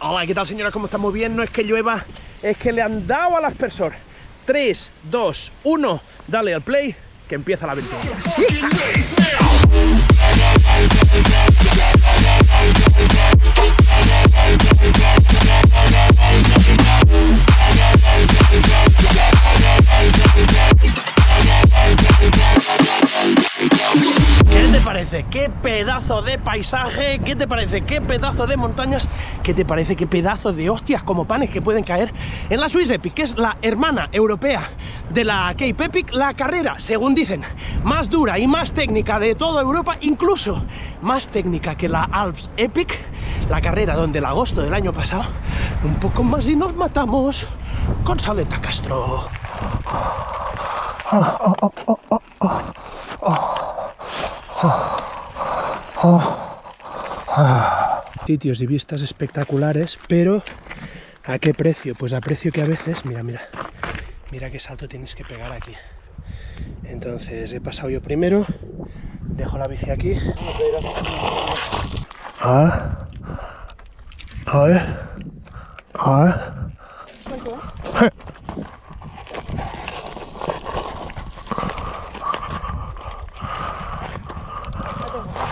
Hola, ¿qué tal señora? ¿Cómo está? Muy bien, no es que llueva, es que le han dado al aspersor. 3, 2, 1, dale al play, que empieza la aventura. ¿Qué pedazo de paisaje? ¿Qué te parece? ¿Qué pedazo de montañas? ¿Qué te parece? ¿Qué pedazo de hostias como panes que pueden caer en la Swiss Epic, que es la hermana europea de la Cape Epic? La carrera, según dicen, más dura y más técnica de toda Europa, incluso más técnica que la Alps Epic, la carrera donde el agosto del año pasado, un poco más y nos matamos con Saleta Castro. Sitios y vistas espectaculares, pero ¿a qué precio? Pues a precio que a veces, mira, mira, mira qué salto tienes que pegar aquí. Entonces he pasado yo primero, dejo la bici aquí. Ah, a ver, a.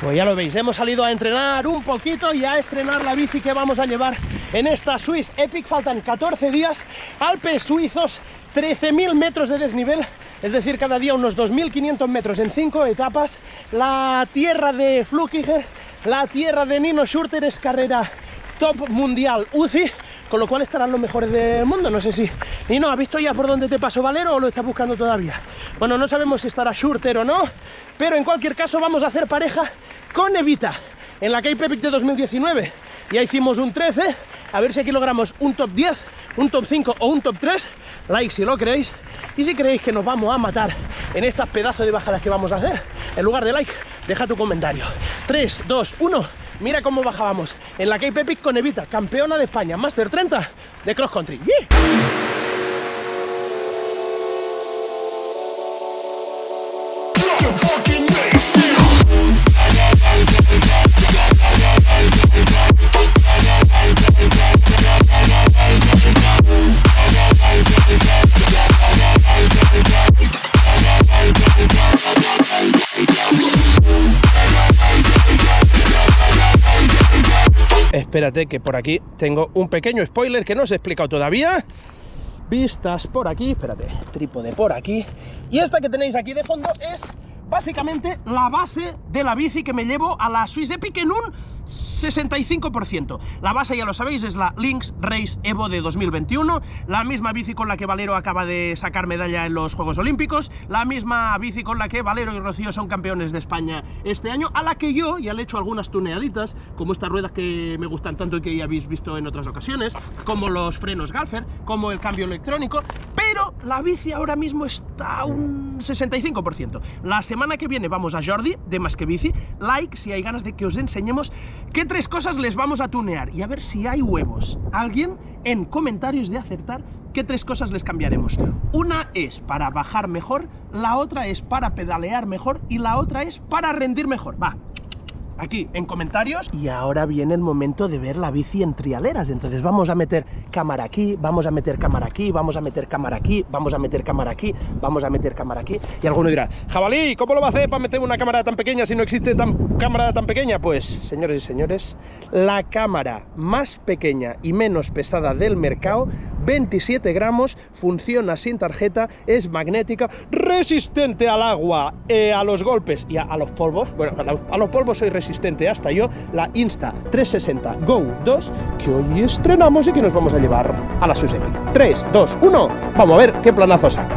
Pues ya lo veis, hemos salido a entrenar un poquito y a estrenar la bici que vamos a llevar en esta Swiss Epic. Faltan 14 días, Alpes suizos, 13.000 metros de desnivel, es decir, cada día unos 2.500 metros en 5 etapas. La tierra de Flukiger, la tierra de Nino Schurter es carrera top mundial UCI, con lo cual estarán los mejores del mundo. No sé si. Y no, ¿has visto ya por dónde te pasó Valero o lo estás buscando todavía? Bueno, no sabemos si estará Schurter o no, pero en cualquier caso vamos a hacer pareja con Evita en la Cape Epic de 2019. Ya hicimos un 13, a ver si aquí logramos un top 10, un top 5 o un top 3. Like si lo creéis. Y si creéis que nos vamos a matar en estas pedazos de bajadas que vamos a hacer, en lugar de like, deja tu comentario. 3, 2, 1. Mira cómo bajábamos en la Cape Epic con Evita, campeona de España, Master 30 de Cross Country. Espérate que por aquí tengo un pequeño spoiler que no os he explicado todavía. Vistas por aquí, espérate, trípode por aquí. Y esta que tenéis aquí de fondo es básicamente la base de la bici que me llevo a la Swiss Epic en un 65%. La base, ya lo sabéis, es la Lynx Race Evo de 2021, la misma bici con la que Valero acaba de sacar medalla en los Juegos Olímpicos, la misma bici con la que Valero y Rocío son campeones de España este año, a la que yo ya le he hecho algunas tuneaditas, como estas ruedas que me gustan tanto y que ya habéis visto en otras ocasiones, como los frenos Galfer, como el cambio electrónico, pero la bici ahora mismo está un 65%. La semana que viene vamos a Jordi, de Más que Bici, like si hay ganas de que os enseñemos qué tres cosas les vamos a tunear y a ver si hay huevos. Alguien en comentarios de acertar qué tres cosas les cambiaremos. Una es para bajar mejor, la otra es para pedalear mejor y la otra es para rendir mejor. Va, aquí en comentarios. Y ahora viene el momento de ver la bici en trialeras. Entonces vamos a meter cámara aquí, vamos a meter cámara aquí, vamos a meter cámara aquí, vamos a meter cámara aquí, vamos a meter cámara aquí. Y alguno dirá, jabalí, ¿cómo lo va a hacer para meter una cámara tan pequeña si no existe tan, cámara tan pequeña? Pues, señores y señores, la cámara más pequeña y menos pesada del mercado 27 gramos, funciona sin tarjeta, es magnética, resistente al agua, eh, a los golpes y a, los polvos. Bueno, a, la- a los polvos soy resistente hasta yo. La Insta 360 Go 2 que hoy estrenamos y que nos vamos a llevar a la Swiss Epic. 3, 2, 1. Vamos a ver qué planazo saca.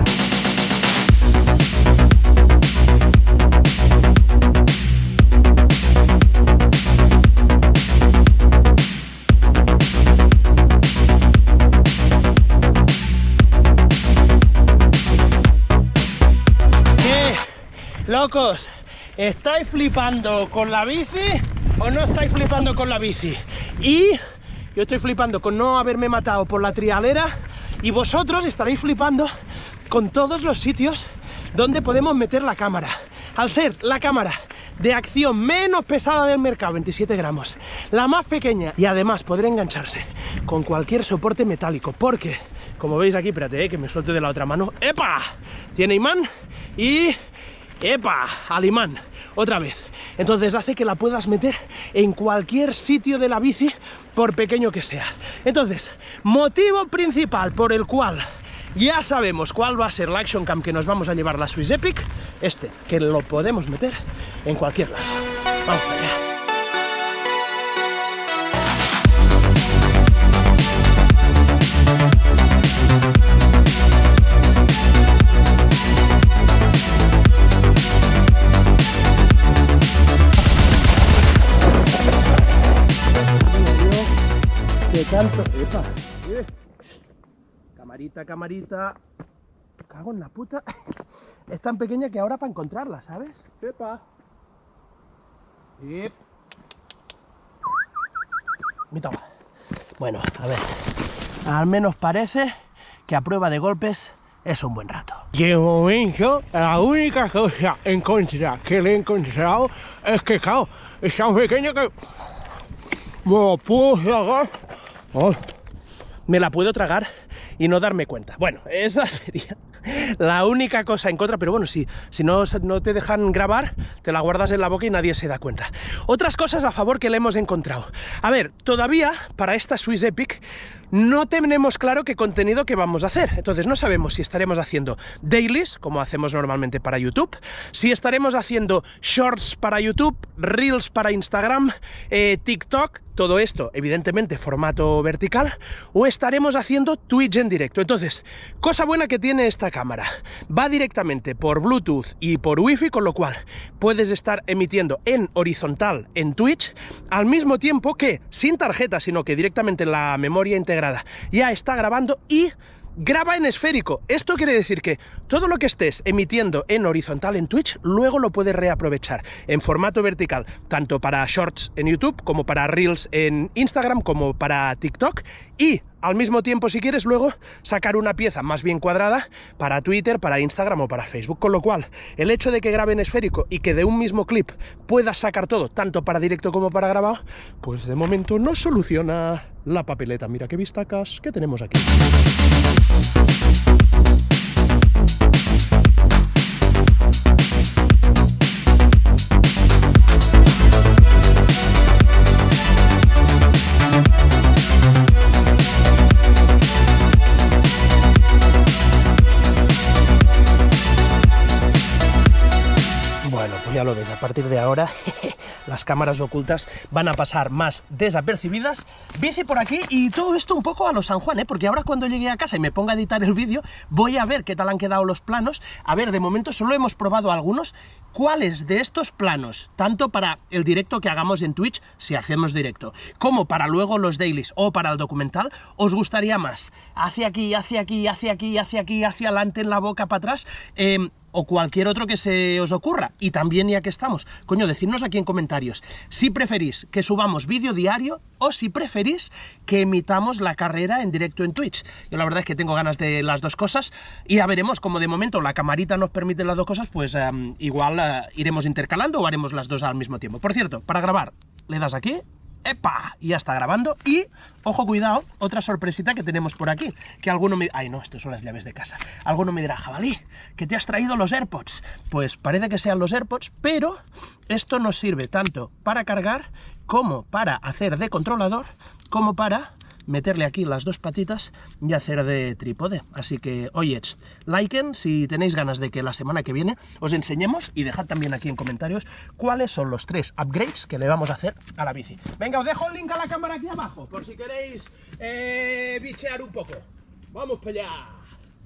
¿Estáis flipando con la bici o no estáis flipando con la bici? Y yo estoy flipando con no haberme matado por la trialera y vosotros estaréis flipando con todos los sitios donde podemos meter la cámara. Al ser la cámara de acción menos pesada del mercado, 27 gramos, la más pequeña y además podrá engancharse con cualquier soporte metálico, porque, como veis aquí, espérate, eh, que me suelte de la otra mano, ¡epa! Tiene imán y... ¡epa! Al imán, otra vez. Entonces hace que la puedas meter en cualquier sitio de la bici, por pequeño que sea. Entonces, motivo principal por el cual ya sabemos cuál va a ser la Action Cam que nos vamos a llevar la Swiss Epic, este, que lo podemos meter en cualquier lado. Vamos allá. Camarita, camarita. Cago en la puta. Es tan pequeña que ahora para encontrarla, ¿sabes? ¡Epa! Yep. Mira. Bueno, a ver. Al menos parece que a prueba de golpes es un buen rato. Y de momento, la única cosa en contra que le he encontrado es que, claro, es tan pequeña que me lo puedo sacar. Ay, me la puedo tragar y no darme cuenta. Bueno, esa sería la única cosa en contra, pero bueno, si, si no, no te dejan grabar, te la guardas en la boca y nadie se da cuenta. Otras cosas a favor que le hemos encontrado. A ver, todavía para esta Swiss Epic no tenemos claro qué contenido que vamos a hacer. Entonces no sabemos si estaremos haciendo dailies, como hacemos normalmente para YouTube, si estaremos haciendo shorts para YouTube, reels para Instagram, eh, TikTok, todo esto, evidentemente, formato vertical, o estaremos haciendo Twitch en directo. Entonces, cosa buena que tiene esta cámara, va directamente por Bluetooth y por Wi-Fi, con lo cual puedes estar emitiendo en horizontal en Twitch, al mismo tiempo que sin tarjeta, sino que directamente la memoria integrada ya está grabando y graba en esférico. Esto quiere decir que todo lo que estés emitiendo en horizontal en Twitch, luego lo puedes reaprovechar en formato vertical, tanto para shorts en YouTube, como para reels en Instagram, como para TikTok, y al mismo tiempo, si quieres, luego sacar una pieza más bien cuadrada para Twitter, para Instagram o para Facebook. Con lo cual, el hecho de que grabe en esférico y que de un mismo clip puedas sacar todo, tanto para directo como para grabado, pues de momento no soluciona la papeleta. Mira qué vistacas que tenemos aquí. Pues ya lo ves, a partir de ahora las cámaras ocultas van a pasar más desapercibidas. Bici por aquí y todo esto un poco a los San Juan, ¿eh? porque ahora cuando llegue a casa y me ponga a editar el vídeo, voy a ver qué tal han quedado los planos. A ver, de momento solo hemos probado algunos. ¿Cuáles de estos planos, tanto para el directo que hagamos en Twitch, si hacemos directo, como para luego los dailies o para el documental, os gustaría más? Hacia aquí, hacia aquí, hacia aquí, hacia aquí, hacia adelante, en la boca, para atrás... Eh, o cualquier otro que se os ocurra. Y también, ya que estamos, coño, decidnos aquí en comentarios si preferís que subamos vídeo diario o si preferís que emitamos la carrera en directo en Twitch. Yo la verdad es que tengo ganas de las dos cosas y ya veremos, como de momento la camarita nos permite las dos cosas, pues um, igual uh, iremos intercalando o haremos las dos al mismo tiempo. Por cierto, para grabar, le das aquí ¡Epa! Ya está grabando. Y, ojo, cuidado, otra sorpresita que tenemos por aquí. Que alguno me... Ay, no, esto son las llaves de casa. Alguno me dirá, jabalí, que te has traído los AirPods. Pues parece que sean los AirPods, pero esto nos sirve tanto para cargar como para hacer de controlador, como para meterle aquí las dos patitas y hacer de trípode. Así que, oye, liken si tenéis ganas de que la semana que viene os enseñemos y dejad también aquí en comentarios cuáles son los tres upgrades que le vamos a hacer a la bici. Venga, os dejo el link a la cámara aquí abajo, por si queréis eh, bichear un poco. ¡Vamos para allá!